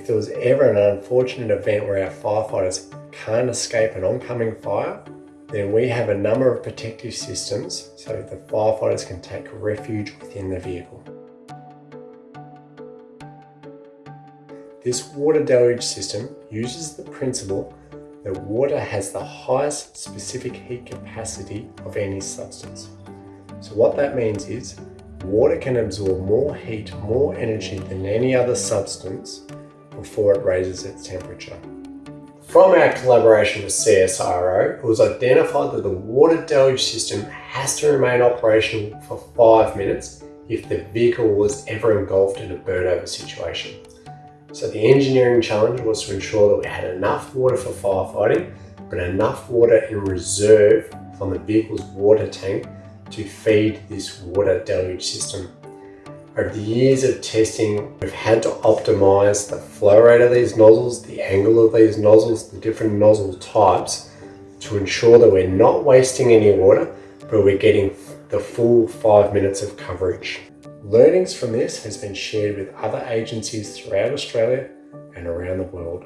if there was ever an unfortunate event where our firefighters can't escape an oncoming fire, then we have a number of protective systems so the firefighters can take refuge within the vehicle. This water deluge system uses the principle that water has the highest specific heat capacity of any substance. So what that means is water can absorb more heat, more energy than any other substance before it raises its temperature. From our collaboration with CSIRO, it was identified that the water deluge system has to remain operational for five minutes if the vehicle was ever engulfed in a burnover situation. So the engineering challenge was to ensure that we had enough water for firefighting, but enough water in reserve from the vehicle's water tank to feed this water deluge system. Over the years of testing, we've had to optimize the flow rate of these nozzles, the angle of these nozzles, the different nozzle types to ensure that we're not wasting any water, but we're getting the full five minutes of coverage. Learnings from this has been shared with other agencies throughout Australia and around the world.